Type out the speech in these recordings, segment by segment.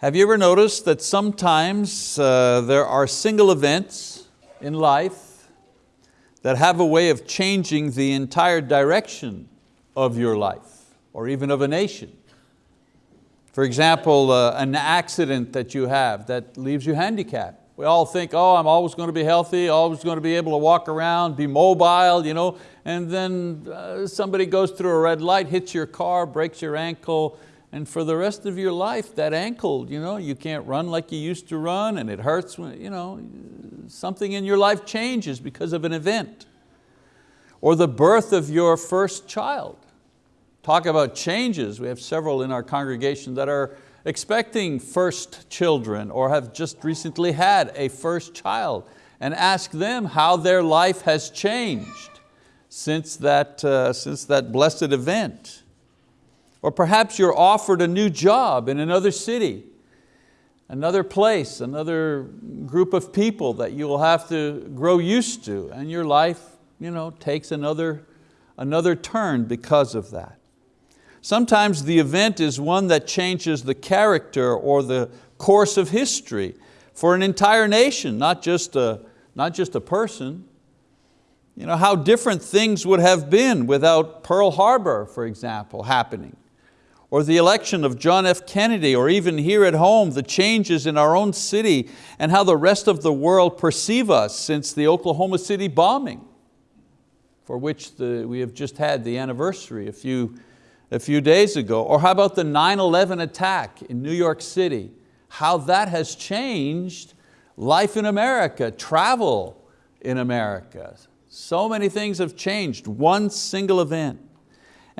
Have you ever noticed that sometimes uh, there are single events in life that have a way of changing the entire direction of your life or even of a nation? For example, uh, an accident that you have that leaves you handicapped. We all think, oh, I'm always going to be healthy, always going to be able to walk around, be mobile, you know, and then uh, somebody goes through a red light, hits your car, breaks your ankle, and for the rest of your life, that ankle, you, know, you can't run like you used to run and it hurts, when, you know, something in your life changes because of an event. Or the birth of your first child. Talk about changes, we have several in our congregation that are expecting first children or have just recently had a first child and ask them how their life has changed since that, uh, since that blessed event. Or perhaps you're offered a new job in another city, another place, another group of people that you will have to grow used to and your life you know, takes another, another turn because of that. Sometimes the event is one that changes the character or the course of history for an entire nation, not just a, not just a person. You know, how different things would have been without Pearl Harbor, for example, happening or the election of John F. Kennedy, or even here at home, the changes in our own city and how the rest of the world perceive us since the Oklahoma City bombing, for which the, we have just had the anniversary a few, a few days ago. Or how about the 9-11 attack in New York City, how that has changed life in America, travel in America. So many things have changed, one single event.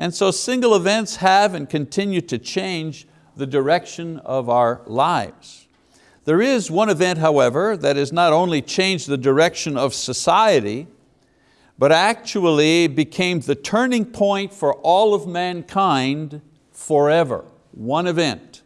And so single events have and continue to change the direction of our lives. There is one event, however, that has not only changed the direction of society, but actually became the turning point for all of mankind forever. One event.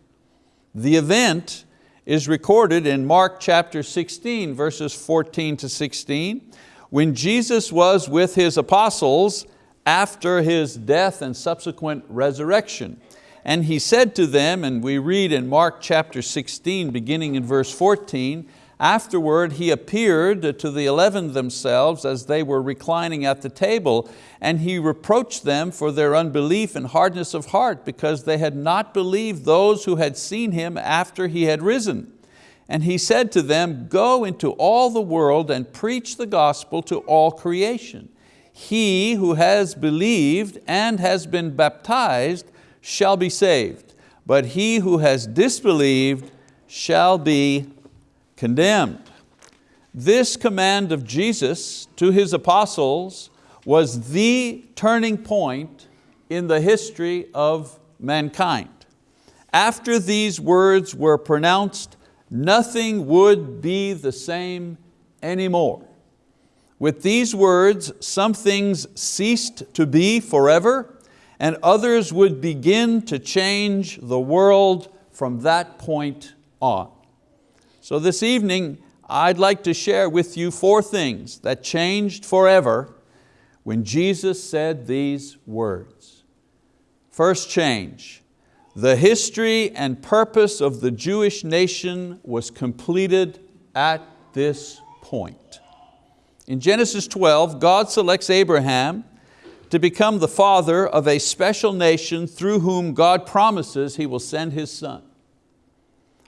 The event is recorded in Mark chapter 16, verses 14 to 16, when Jesus was with His apostles after His death and subsequent resurrection. And He said to them, and we read in Mark chapter 16, beginning in verse 14, Afterward he appeared to the eleven themselves as they were reclining at the table, and he reproached them for their unbelief and hardness of heart, because they had not believed those who had seen him after he had risen. And he said to them, Go into all the world and preach the gospel to all creation he who has believed and has been baptized shall be saved, but he who has disbelieved shall be condemned. This command of Jesus to His apostles was the turning point in the history of mankind. After these words were pronounced, nothing would be the same anymore. With these words, some things ceased to be forever and others would begin to change the world from that point on. So this evening, I'd like to share with you four things that changed forever when Jesus said these words. First change, the history and purpose of the Jewish nation was completed at this point. In Genesis 12, God selects Abraham to become the father of a special nation through whom God promises He will send His son.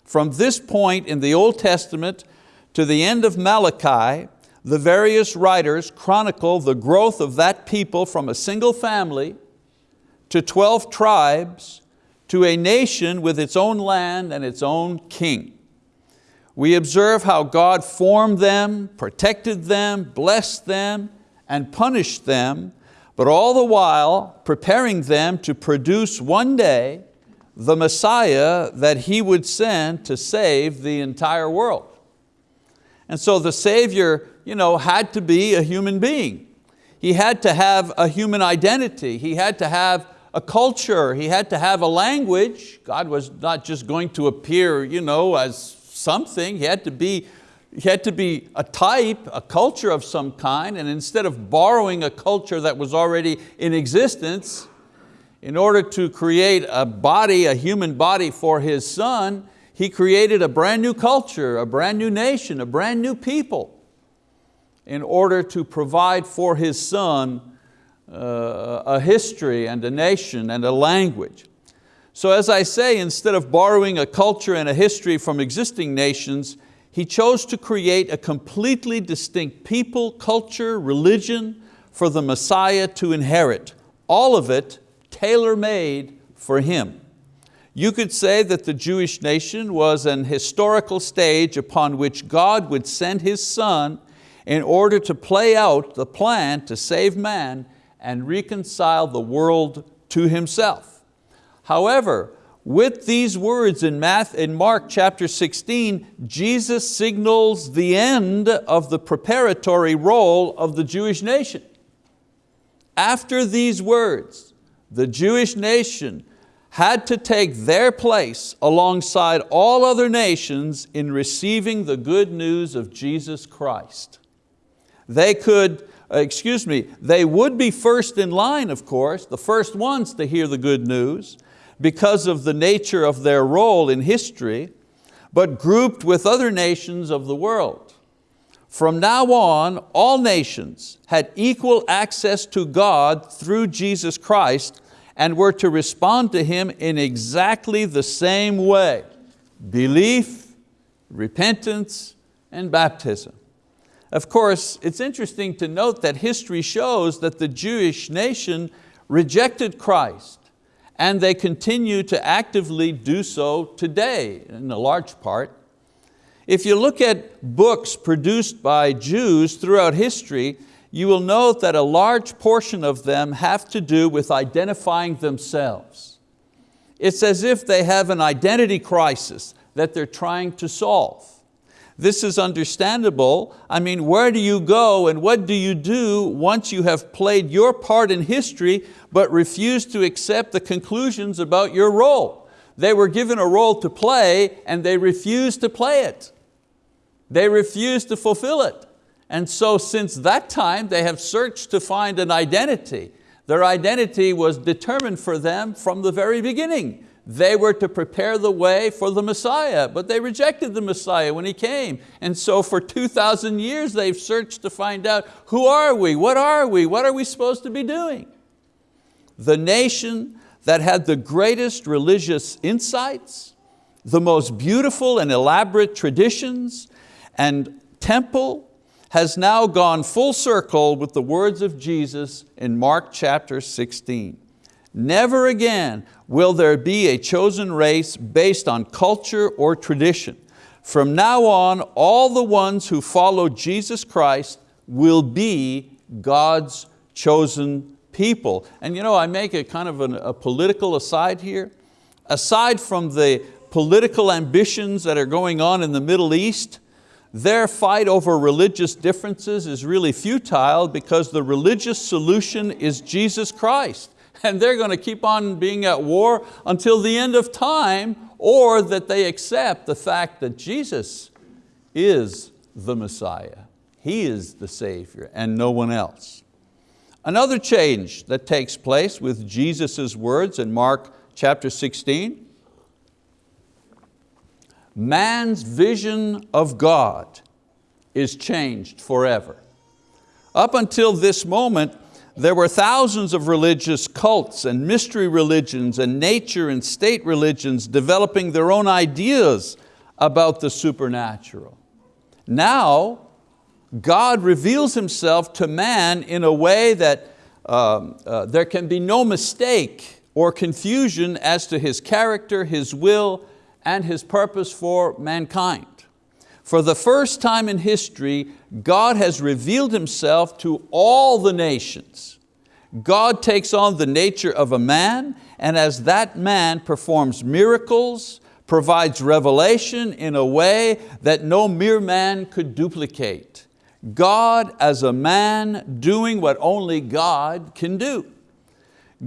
From this point in the Old Testament to the end of Malachi, the various writers chronicle the growth of that people from a single family to 12 tribes to a nation with its own land and its own king we observe how God formed them, protected them, blessed them, and punished them, but all the while preparing them to produce one day the Messiah that He would send to save the entire world. And so the Savior you know, had to be a human being. He had to have a human identity. He had to have a culture. He had to have a language. God was not just going to appear you know, as something, he had to be he had to be a type, a culture of some kind, and instead of borrowing a culture that was already in existence, in order to create a body, a human body for His Son, He created a brand new culture, a brand new nation, a brand new people in order to provide for His Son uh, a history and a nation and a language. So as I say, instead of borrowing a culture and a history from existing nations, He chose to create a completely distinct people, culture, religion for the Messiah to inherit. All of it tailor-made for Him. You could say that the Jewish nation was an historical stage upon which God would send His Son in order to play out the plan to save man and reconcile the world to Himself. However, with these words in, Math, in Mark chapter 16, Jesus signals the end of the preparatory role of the Jewish nation. After these words, the Jewish nation had to take their place alongside all other nations in receiving the good news of Jesus Christ. They could, uh, excuse me, they would be first in line, of course, the first ones to hear the good news because of the nature of their role in history, but grouped with other nations of the world. From now on, all nations had equal access to God through Jesus Christ and were to respond to Him in exactly the same way. Belief, repentance, and baptism. Of course, it's interesting to note that history shows that the Jewish nation rejected Christ and they continue to actively do so today in a large part. If you look at books produced by Jews throughout history, you will note that a large portion of them have to do with identifying themselves. It's as if they have an identity crisis that they're trying to solve. This is understandable. I mean, where do you go and what do you do once you have played your part in history but refuse to accept the conclusions about your role? They were given a role to play and they refused to play it. They refused to fulfill it. And so since that time, they have searched to find an identity. Their identity was determined for them from the very beginning. They were to prepare the way for the Messiah, but they rejected the Messiah when He came. And so for 2,000 years they've searched to find out, who are we, what are we, what are we supposed to be doing? The nation that had the greatest religious insights, the most beautiful and elaborate traditions, and temple has now gone full circle with the words of Jesus in Mark chapter 16. Never again will there be a chosen race based on culture or tradition. From now on, all the ones who follow Jesus Christ will be God's chosen people. And you know, I make a kind of an, a political aside here. Aside from the political ambitions that are going on in the Middle East, their fight over religious differences is really futile because the religious solution is Jesus Christ. And they're going to keep on being at war until the end of time or that they accept the fact that Jesus is the Messiah. He is the Savior and no one else. Another change that takes place with Jesus' words in Mark chapter 16 man's vision of God is changed forever. Up until this moment, there were thousands of religious cults and mystery religions and nature and state religions developing their own ideas about the supernatural. Now, God reveals Himself to man in a way that um, uh, there can be no mistake or confusion as to His character, His will, and His purpose for mankind. For the first time in history, God has revealed Himself to all the nations. God takes on the nature of a man, and as that man performs miracles, provides revelation in a way that no mere man could duplicate. God as a man doing what only God can do.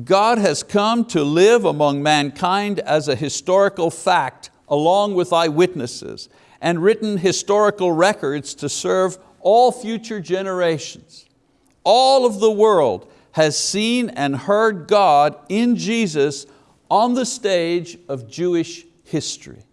God has come to live among mankind as a historical fact along with eyewitnesses and written historical records to serve all future generations. All of the world has seen and heard God in Jesus on the stage of Jewish history.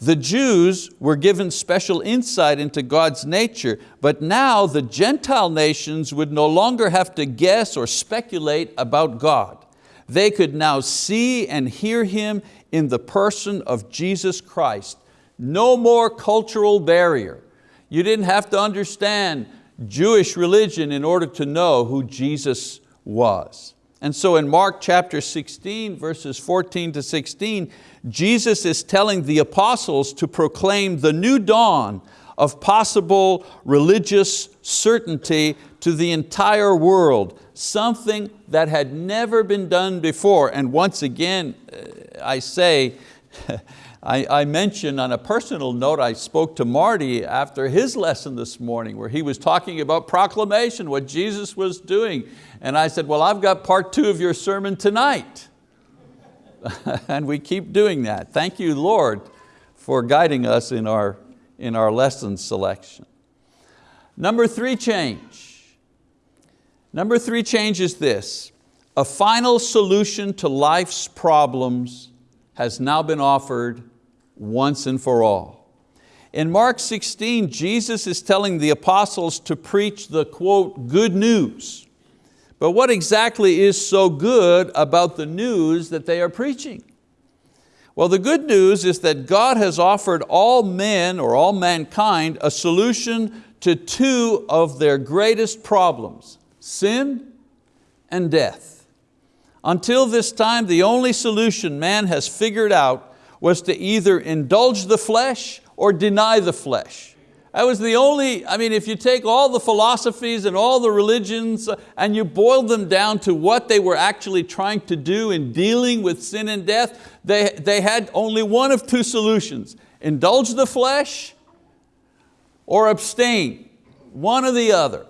The Jews were given special insight into God's nature, but now the Gentile nations would no longer have to guess or speculate about God. They could now see and hear Him in the person of Jesus Christ. No more cultural barrier. You didn't have to understand Jewish religion in order to know who Jesus was. And so in Mark chapter 16, verses 14 to 16, Jesus is telling the apostles to proclaim the new dawn of possible religious certainty to the entire world, something that had never been done before. And once again, uh, I say, I, I mentioned on a personal note, I spoke to Marty after his lesson this morning where he was talking about proclamation, what Jesus was doing. And I said, well, I've got part two of your sermon tonight. and we keep doing that. Thank you, Lord, for guiding us in our, in our lesson selection. Number three change. Number three change is this, a final solution to life's problems has now been offered once and for all. In Mark 16, Jesus is telling the apostles to preach the quote, good news. But what exactly is so good about the news that they are preaching? Well, the good news is that God has offered all men or all mankind a solution to two of their greatest problems, sin and death. Until this time, the only solution man has figured out was to either indulge the flesh or deny the flesh. That was the only, I mean, if you take all the philosophies and all the religions and you boil them down to what they were actually trying to do in dealing with sin and death, they, they had only one of two solutions. Indulge the flesh or abstain, one or the other.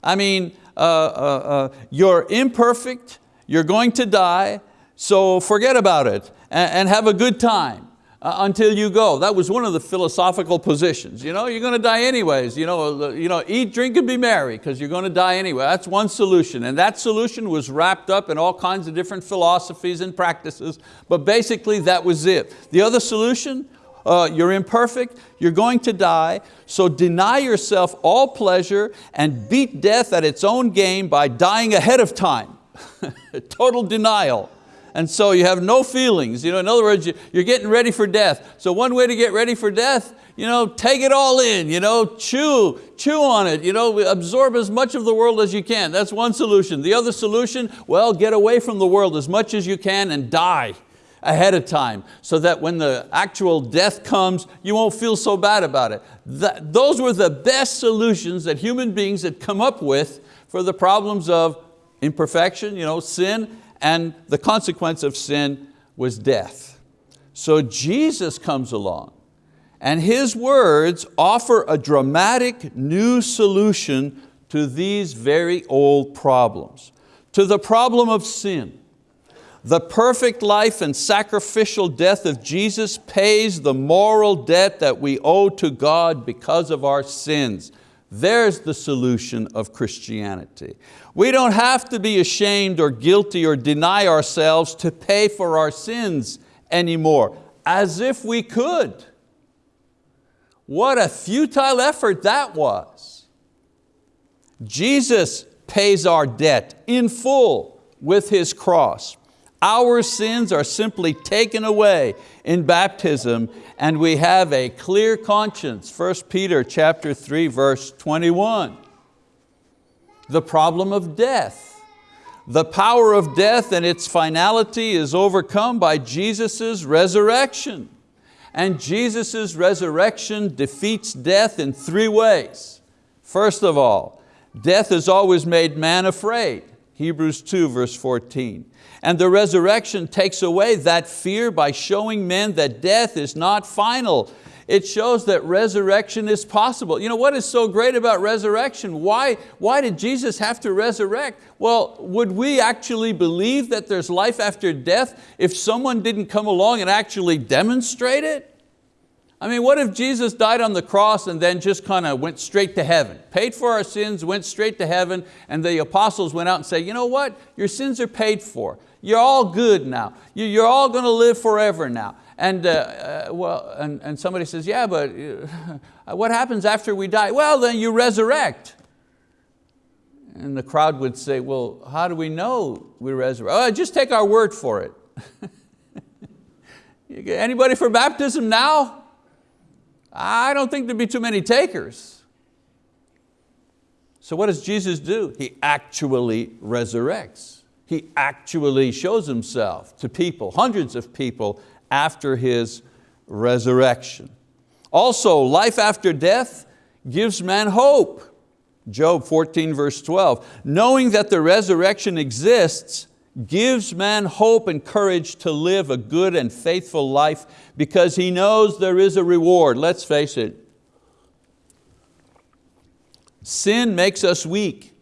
I mean, uh, uh, uh, you're imperfect, you're going to die, so forget about it and, have a good time uh, until you go. That was one of the philosophical positions. You know, you're going to die anyways. You know, you know, eat, drink, and be merry because you're going to die anyway. That's one solution. And that solution was wrapped up in all kinds of different philosophies and practices, but basically that was it. The other solution, uh, you're imperfect, you're going to die, so deny yourself all pleasure and beat death at its own game by dying ahead of time. Total denial and so you have no feelings. You know, in other words, you're getting ready for death. So one way to get ready for death, you know, take it all in, you know, chew, chew on it, you know, absorb as much of the world as you can. That's one solution. The other solution, well, get away from the world as much as you can and die ahead of time so that when the actual death comes, you won't feel so bad about it. That, those were the best solutions that human beings had come up with for the problems of imperfection, you know, sin, and the consequence of sin was death. So Jesus comes along and His words offer a dramatic new solution to these very old problems. To the problem of sin, the perfect life and sacrificial death of Jesus pays the moral debt that we owe to God because of our sins. There's the solution of Christianity. We don't have to be ashamed or guilty or deny ourselves to pay for our sins anymore, as if we could. What a futile effort that was. Jesus pays our debt in full with His cross. Our sins are simply taken away in baptism and we have a clear conscience. 1 Peter chapter 3 verse 21. The problem of death. The power of death and its finality is overcome by Jesus' resurrection. And Jesus' resurrection defeats death in three ways. First of all, death has always made man afraid. Hebrews 2 verse 14. And the resurrection takes away that fear by showing men that death is not final. It shows that resurrection is possible. You know what is so great about resurrection? Why, why did Jesus have to resurrect? Well, would we actually believe that there's life after death if someone didn't come along and actually demonstrate it? I mean, what if Jesus died on the cross and then just kind of went straight to heaven, paid for our sins, went straight to heaven, and the apostles went out and said, you know what, your sins are paid for. You're all good now. You're all going to live forever now. And, uh, uh, well, and, and somebody says, yeah, but uh, what happens after we die? Well, then you resurrect. And the crowd would say, well, how do we know we resurrect? Oh, just take our word for it. Anybody for baptism now? I don't think there'd be too many takers. So what does Jesus do? He actually resurrects. He actually shows Himself to people, hundreds of people after His resurrection. Also, life after death gives man hope. Job 14 verse 12, knowing that the resurrection exists gives man hope and courage to live a good and faithful life because he knows there is a reward. Let's face it, Sin makes us weak.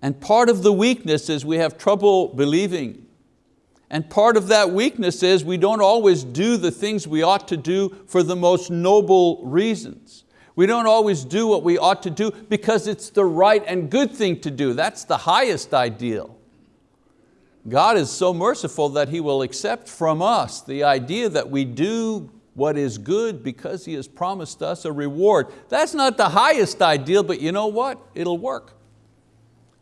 And part of the weakness is we have trouble believing. And part of that weakness is we don't always do the things we ought to do for the most noble reasons. We don't always do what we ought to do because it's the right and good thing to do. That's the highest ideal. God is so merciful that He will accept from us the idea that we do what is good because He has promised us a reward. That's not the highest ideal, but you know what? It'll work.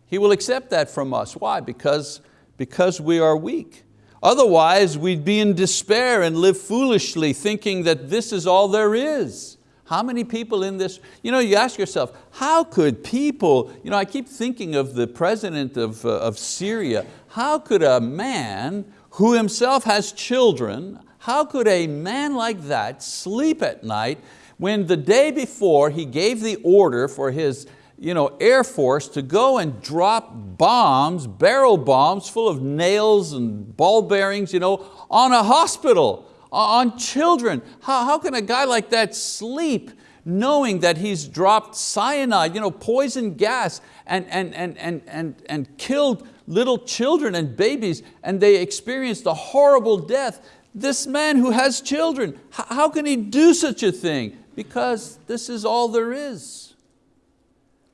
He will accept that from us. Why? Because, because we are weak. Otherwise, we'd be in despair and live foolishly thinking that this is all there is. How many people in this, you know, you ask yourself, how could people, you know, I keep thinking of the president of, uh, of Syria, how could a man who himself has children, how could a man like that sleep at night when the day before he gave the order for his you know, Air Force to go and drop bombs, barrel bombs full of nails and ball bearings you know, on a hospital, on children. How, how can a guy like that sleep knowing that he's dropped cyanide, you know, poison gas and, and, and, and, and, and killed little children and babies and they experienced a horrible death. This man who has children, how can he do such a thing? Because this is all there is.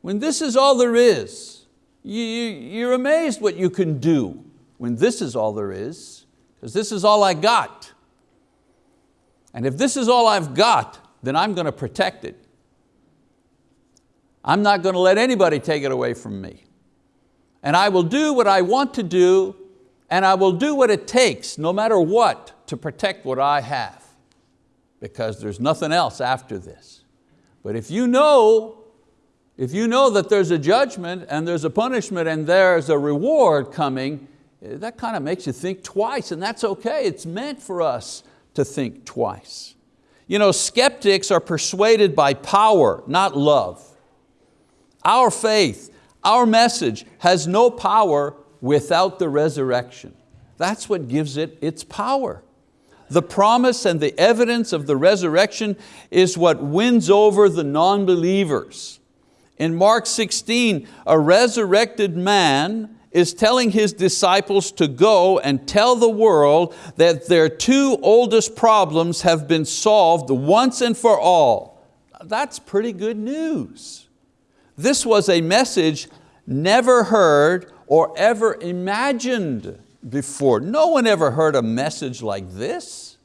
When this is all there is, you, you're amazed what you can do when this is all there is, because this is all I got. And if this is all I've got, then I'm going to protect it. I'm not going to let anybody take it away from me. And I will do what I want to do and I will do what it takes, no matter what, to protect what I have because there's nothing else after this. But if you know, if you know that there's a judgment and there's a punishment and there's a reward coming, eh, that kind of makes you think twice and that's okay. It's meant for us to think twice. You know, skeptics are persuaded by power, not love. Our faith, our message has no power without the resurrection. That's what gives it its power. The promise and the evidence of the resurrection is what wins over the non-believers. In Mark 16, a resurrected man is telling his disciples to go and tell the world that their two oldest problems have been solved once and for all. That's pretty good news. This was a message never heard or ever imagined before. No one ever heard a message like this.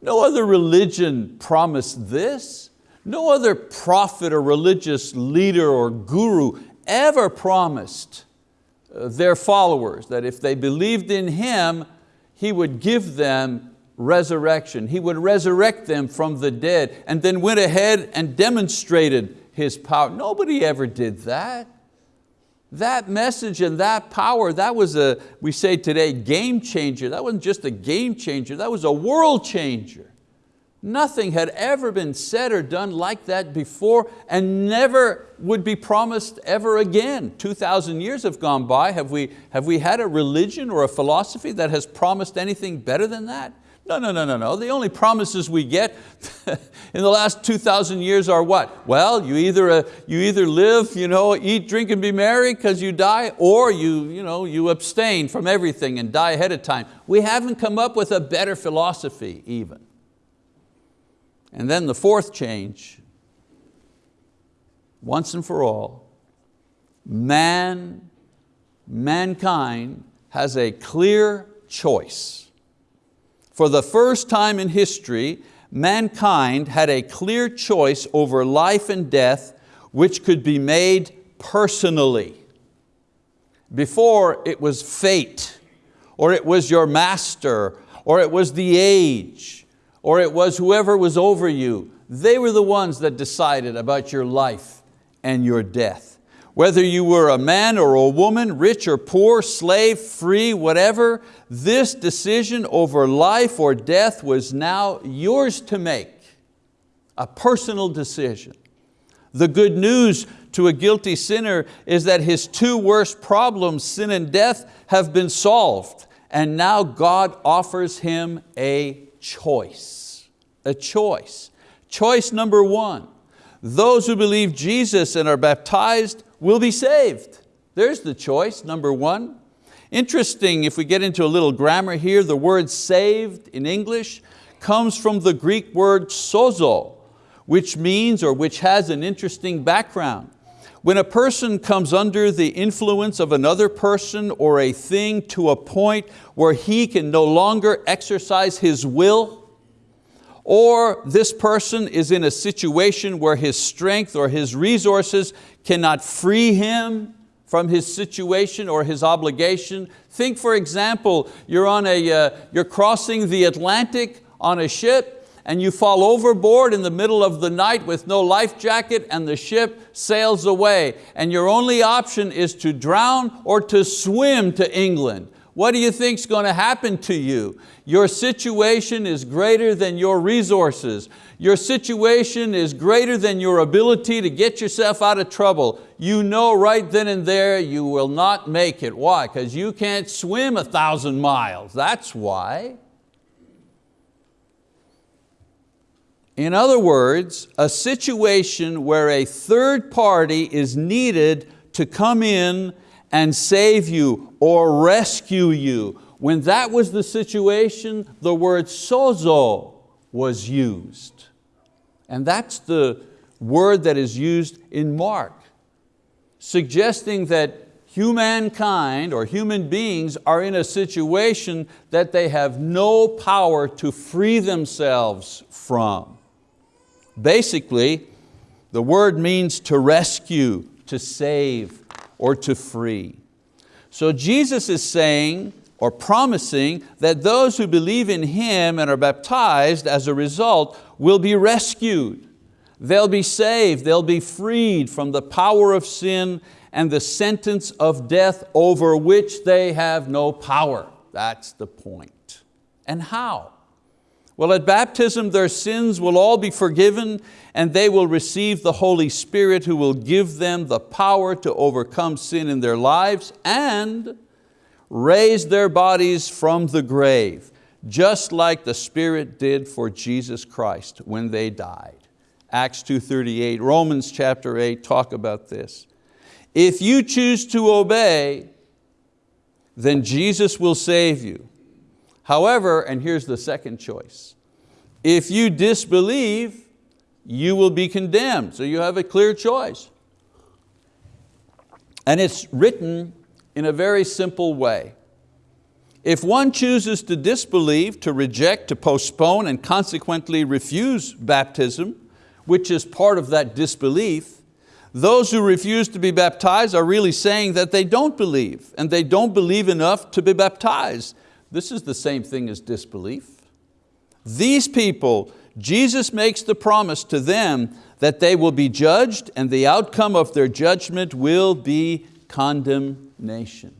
No other religion promised this. No other prophet or religious leader or guru ever promised their followers that if they believed in Him, He would give them resurrection. He would resurrect them from the dead and then went ahead and demonstrated His power. Nobody ever did that. That message and that power, that was a, we say today, game changer. That wasn't just a game changer, that was a world changer. Nothing had ever been said or done like that before and never would be promised ever again. 2,000 years have gone by. Have we, have we had a religion or a philosophy that has promised anything better than that? No, no, no, no, no. The only promises we get in the last 2,000 years are what? Well, you either, uh, you either live, you know, eat, drink, and be merry because you die, or you, you, know, you abstain from everything and die ahead of time. We haven't come up with a better philosophy even. And then the fourth change, once and for all, man, mankind has a clear choice. For the first time in history, mankind had a clear choice over life and death which could be made personally. Before it was fate, or it was your master, or it was the age, or it was whoever was over you. They were the ones that decided about your life and your death. Whether you were a man or a woman, rich or poor, slave, free, whatever, this decision over life or death was now yours to make, a personal decision. The good news to a guilty sinner is that his two worst problems, sin and death, have been solved. And now God offers him a choice, a choice. Choice number one, those who believe Jesus and are baptized will be saved. There's the choice, number one. Interesting, if we get into a little grammar here, the word saved in English comes from the Greek word sozo, which means or which has an interesting background. When a person comes under the influence of another person or a thing to a point where he can no longer exercise his will, or this person is in a situation where his strength or his resources cannot free him from his situation or his obligation. Think for example, you're, on a, uh, you're crossing the Atlantic on a ship and you fall overboard in the middle of the night with no life jacket and the ship sails away and your only option is to drown or to swim to England. What do you think is going to happen to you? Your situation is greater than your resources. Your situation is greater than your ability to get yourself out of trouble. You know right then and there you will not make it. Why? Because you can't swim a thousand miles. That's why. In other words, a situation where a third party is needed to come in and save you or rescue you. When that was the situation, the word sozo was used. And that's the word that is used in Mark, suggesting that humankind or human beings are in a situation that they have no power to free themselves from. Basically, the word means to rescue, to save, or to free. So Jesus is saying, or promising, that those who believe in Him and are baptized as a result will be rescued. They'll be saved, they'll be freed from the power of sin and the sentence of death over which they have no power. That's the point. And how? Well, at baptism their sins will all be forgiven and they will receive the Holy Spirit who will give them the power to overcome sin in their lives and raise their bodies from the grave, just like the Spirit did for Jesus Christ when they died. Acts 2.38, Romans chapter 8 talk about this. If you choose to obey, then Jesus will save you. However, and here's the second choice, if you disbelieve, you will be condemned. So you have a clear choice. And it's written in a very simple way. If one chooses to disbelieve, to reject, to postpone, and consequently refuse baptism, which is part of that disbelief, those who refuse to be baptized are really saying that they don't believe, and they don't believe enough to be baptized. This is the same thing as disbelief. These people, Jesus makes the promise to them that they will be judged and the outcome of their judgment will be condemnation.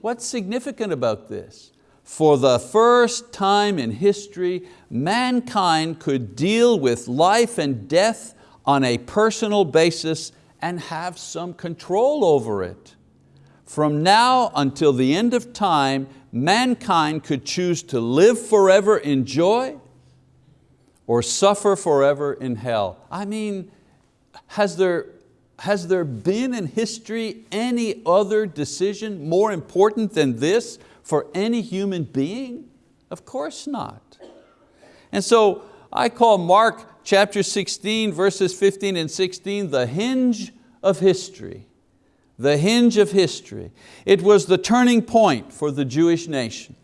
What's significant about this? For the first time in history, mankind could deal with life and death on a personal basis and have some control over it. From now until the end of time, mankind could choose to live forever in joy or suffer forever in hell. I mean, has there, has there been in history any other decision more important than this for any human being? Of course not. And so I call Mark chapter 16, verses 15 and 16, the hinge of history the hinge of history. It was the turning point for the Jewish nation.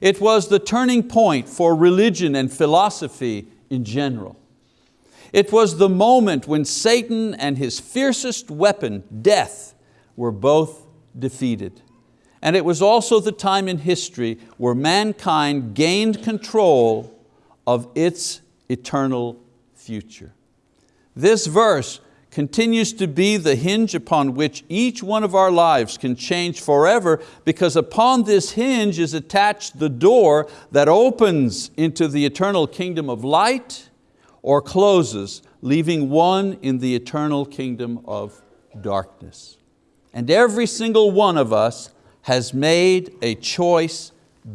It was the turning point for religion and philosophy in general. It was the moment when Satan and his fiercest weapon, death, were both defeated. And it was also the time in history where mankind gained control of its eternal future. This verse continues to be the hinge upon which each one of our lives can change forever because upon this hinge is attached the door that opens into the eternal kingdom of light or closes, leaving one in the eternal kingdom of darkness. And every single one of us has made a choice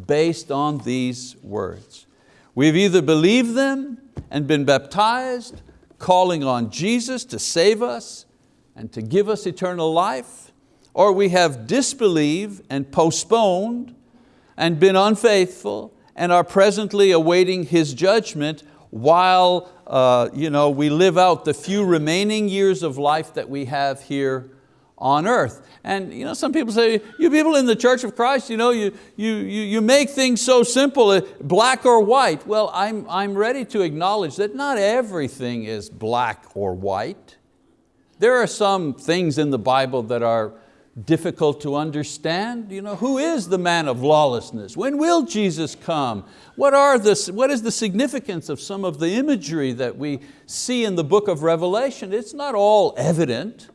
based on these words. We've either believed them and been baptized calling on Jesus to save us and to give us eternal life, or we have disbelieved and postponed and been unfaithful and are presently awaiting His judgment while uh, you know, we live out the few remaining years of life that we have here on earth. And you know, some people say, you people in the Church of Christ, you, know, you, you, you you make things so simple, uh, black or white. Well, I'm, I'm ready to acknowledge that not everything is black or white. There are some things in the Bible that are difficult to understand. You know, who is the man of lawlessness? When will Jesus come? What, are the, what is the significance of some of the imagery that we see in the book of Revelation? It's not all evident.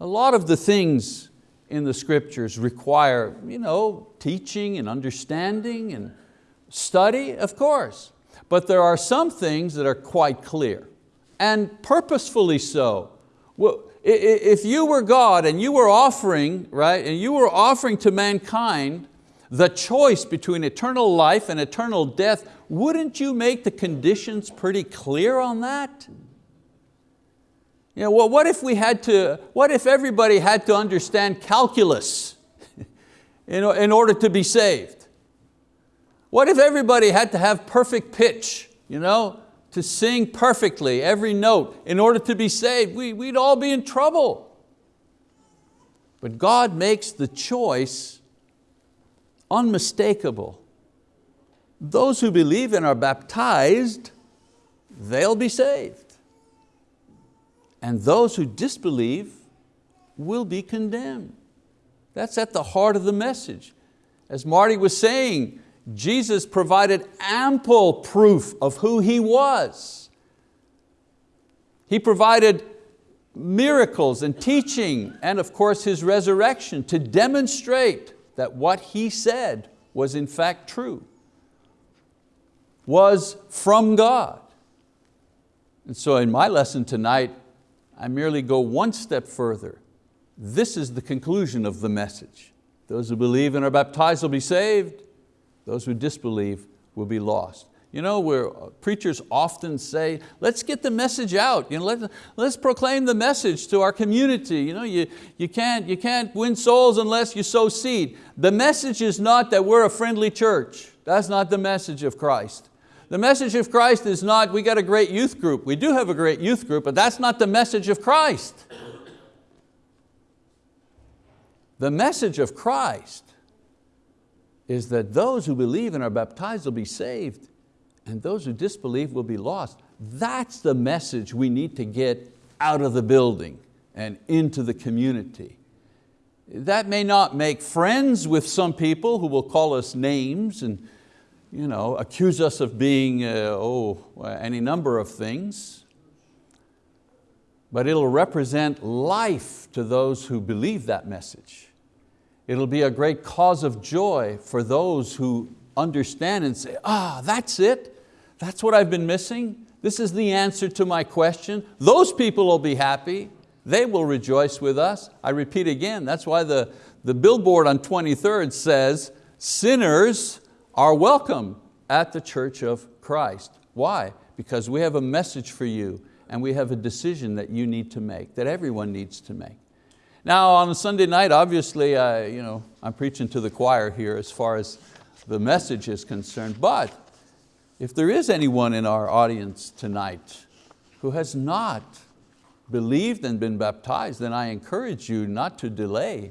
A lot of the things in the scriptures require you know, teaching and understanding and study, of course. But there are some things that are quite clear and purposefully so. Well, if you were God and you were offering, right, and you were offering to mankind the choice between eternal life and eternal death, wouldn't you make the conditions pretty clear on that? You know, well, what if we had to, what if everybody had to understand calculus in, in order to be saved? What if everybody had to have perfect pitch, you know, to sing perfectly every note in order to be saved? We, we'd all be in trouble. But God makes the choice unmistakable. Those who believe and are baptized, they'll be saved and those who disbelieve will be condemned. That's at the heart of the message. As Marty was saying, Jesus provided ample proof of who He was. He provided miracles and teaching and of course His resurrection to demonstrate that what He said was in fact true, was from God. And so in my lesson tonight, I merely go one step further. This is the conclusion of the message. Those who believe and are baptized will be saved. Those who disbelieve will be lost. You know, where uh, preachers often say, let's get the message out. You know, let, let's proclaim the message to our community. You, know, you, you, can't, you can't win souls unless you sow seed. The message is not that we're a friendly church. That's not the message of Christ. The message of Christ is not, we got a great youth group. We do have a great youth group, but that's not the message of Christ. The message of Christ is that those who believe and are baptized will be saved and those who disbelieve will be lost. That's the message we need to get out of the building and into the community. That may not make friends with some people who will call us names and you know, accuse us of being, uh, oh, any number of things, but it'll represent life to those who believe that message. It'll be a great cause of joy for those who understand and say, ah, that's it, that's what I've been missing, this is the answer to my question. Those people will be happy, they will rejoice with us. I repeat again, that's why the, the billboard on 23rd says, sinners are welcome at the Church of Christ. Why? Because we have a message for you and we have a decision that you need to make, that everyone needs to make. Now on a Sunday night, obviously, I, you know, I'm preaching to the choir here as far as the message is concerned, but if there is anyone in our audience tonight who has not believed and been baptized, then I encourage you not to delay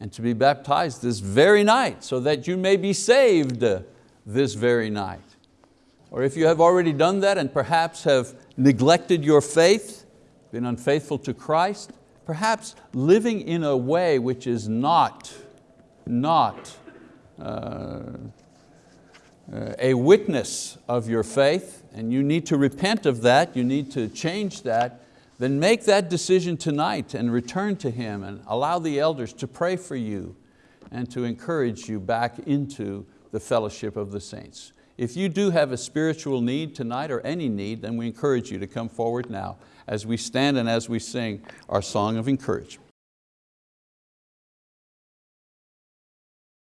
and to be baptized this very night so that you may be saved this very night. Or if you have already done that and perhaps have neglected your faith, been unfaithful to Christ, perhaps living in a way which is not, not uh, a witness of your faith and you need to repent of that, you need to change that, then make that decision tonight and return to Him and allow the elders to pray for you and to encourage you back into the fellowship of the saints. If you do have a spiritual need tonight or any need, then we encourage you to come forward now as we stand and as we sing our song of encouragement.